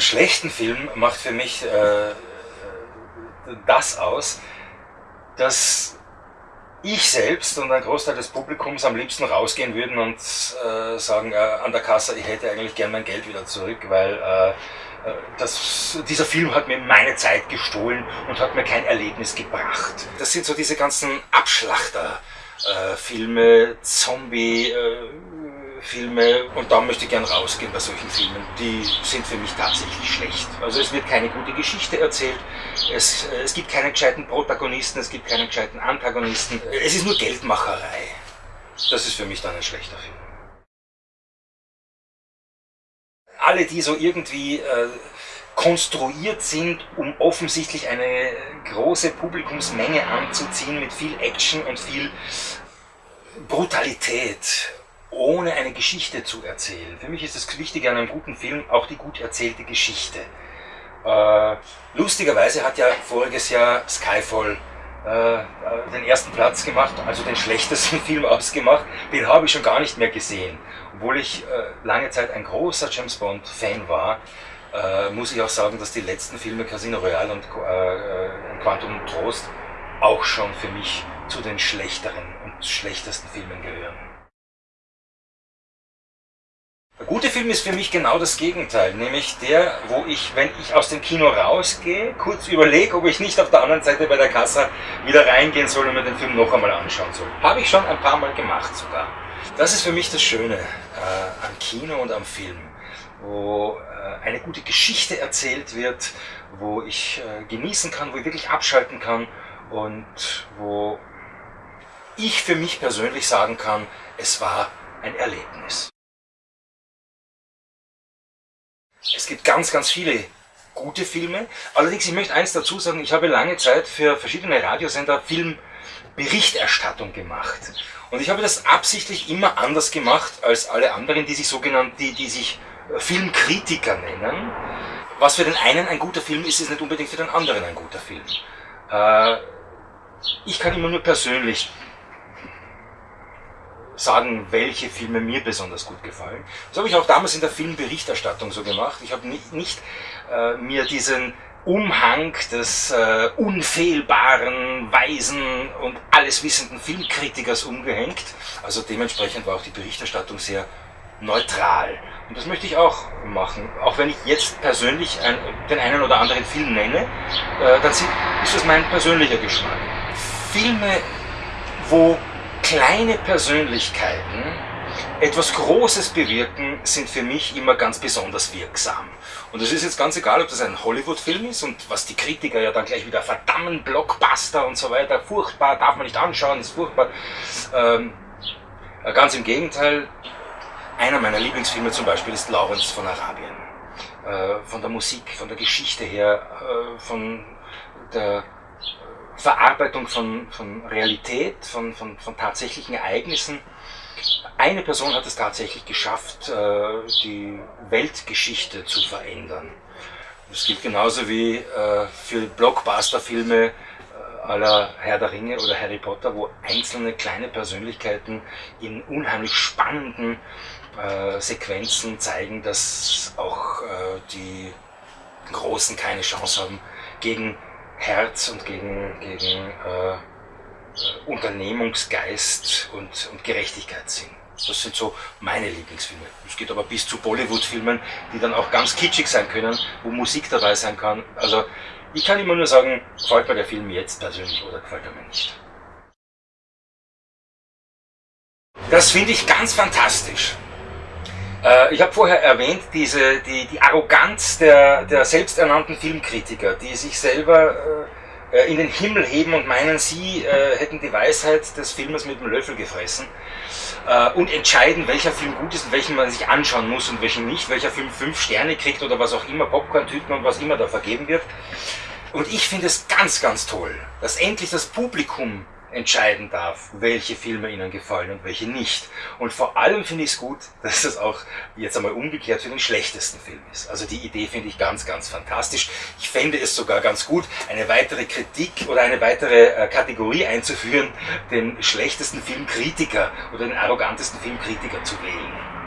einen schlechten Film macht für mich äh, das aus, dass ich selbst und ein Großteil des Publikums am liebsten rausgehen würden und äh, sagen, äh, an der Kasse, ich hätte eigentlich gern mein Geld wieder zurück, weil äh, äh, das, dieser Film hat mir meine Zeit gestohlen und hat mir kein Erlebnis gebracht. Das sind so diese ganzen Abschlachter-Filme, Zombie- äh, Filme und da möchte ich gern rausgehen bei solchen Filmen. Die sind für mich tatsächlich schlecht. Also es wird keine gute Geschichte erzählt, es, es gibt keine gescheiten Protagonisten, es gibt keine gescheiten Antagonisten. Es ist nur Geldmacherei. Das ist für mich dann ein schlechter Film. Alle, die so irgendwie äh, konstruiert sind, um offensichtlich eine große Publikumsmenge anzuziehen mit viel Action und viel Brutalität ohne eine Geschichte zu erzählen. Für mich ist das Wichtige an einem guten Film auch die gut erzählte Geschichte. Äh, lustigerweise hat ja voriges Jahr Skyfall äh, den ersten Platz gemacht, also den schlechtesten Film ausgemacht. Den habe ich schon gar nicht mehr gesehen. Obwohl ich äh, lange Zeit ein großer James Bond-Fan war, äh, muss ich auch sagen, dass die letzten Filme Casino Royale und äh, äh, Quantum Trost auch schon für mich zu den schlechteren und schlechtesten Filmen gehören. Der gute Film ist für mich genau das Gegenteil, nämlich der, wo ich, wenn ich aus dem Kino rausgehe, kurz überlege, ob ich nicht auf der anderen Seite bei der Kasse wieder reingehen soll und mir den Film noch einmal anschauen soll. Habe ich schon ein paar Mal gemacht sogar. Das ist für mich das Schöne äh, am Kino und am Film, wo äh, eine gute Geschichte erzählt wird, wo ich äh, genießen kann, wo ich wirklich abschalten kann und wo ich für mich persönlich sagen kann, es war ein Erlebnis. Es gibt ganz, ganz viele gute Filme. Allerdings, ich möchte eins dazu sagen, ich habe lange Zeit für verschiedene Radiosender Filmberichterstattung gemacht. Und ich habe das absichtlich immer anders gemacht als alle anderen, die sich sogenannt, die, die sich äh, Filmkritiker nennen. Was für den einen ein guter Film ist, ist nicht unbedingt für den anderen ein guter Film. Äh, ich kann immer nur persönlich sagen, welche Filme mir besonders gut gefallen. Das habe ich auch damals in der Filmberichterstattung so gemacht. Ich habe nicht, nicht äh, mir diesen Umhang des äh, unfehlbaren, weisen und alleswissenden Filmkritikers umgehängt. Also dementsprechend war auch die Berichterstattung sehr neutral. Und das möchte ich auch machen. Auch wenn ich jetzt persönlich ein, den einen oder anderen Film nenne, äh, dann ist das mein persönlicher Geschmack. Filme, wo kleine Persönlichkeiten etwas Großes bewirken, sind für mich immer ganz besonders wirksam. Und es ist jetzt ganz egal, ob das ein Hollywood-Film ist und was die Kritiker ja dann gleich wieder verdammen, Blockbuster und so weiter, furchtbar, darf man nicht anschauen, ist furchtbar. Ähm, äh, ganz im Gegenteil, einer meiner Lieblingsfilme zum Beispiel ist Lawrence von Arabien. Äh, von der Musik, von der Geschichte her, äh, von der Verarbeitung von, von Realität, von, von, von tatsächlichen Ereignissen. Eine Person hat es tatsächlich geschafft, äh, die Weltgeschichte zu verändern. Das gilt genauso wie äh, für Blockbuster-Filme äh, aller Herr der Ringe oder Harry Potter, wo einzelne kleine Persönlichkeiten in unheimlich spannenden Sequenzen zeigen, dass auch die Großen keine Chance haben gegen Herz und gegen, gegen äh, Unternehmungsgeist und, und Gerechtigkeitssinn. Das sind so meine Lieblingsfilme. Es geht aber bis zu Bollywood-Filmen, die dann auch ganz kitschig sein können, wo Musik dabei sein kann. Also ich kann immer nur sagen, gefällt mir der Film jetzt persönlich oder gefällt er mir nicht. Das finde ich ganz fantastisch. Äh, ich habe vorher erwähnt, diese, die, die Arroganz der, der selbsternannten Filmkritiker, die sich selber äh, äh, in den Himmel heben und meinen, sie äh, hätten die Weisheit des Filmes mit dem Löffel gefressen äh, und entscheiden, welcher Film gut ist und welchen man sich anschauen muss und welchen nicht, welcher Film fünf Sterne kriegt oder was auch immer, Popcorn-Tüten und was immer da vergeben wird. Und ich finde es ganz, ganz toll, dass endlich das Publikum entscheiden darf, welche Filme ihnen gefallen und welche nicht. Und vor allem finde ich es gut, dass das auch jetzt einmal umgekehrt für den schlechtesten Film ist. Also die Idee finde ich ganz, ganz fantastisch. Ich fände es sogar ganz gut, eine weitere Kritik oder eine weitere äh, Kategorie einzuführen, den schlechtesten Filmkritiker oder den arrogantesten Filmkritiker zu wählen.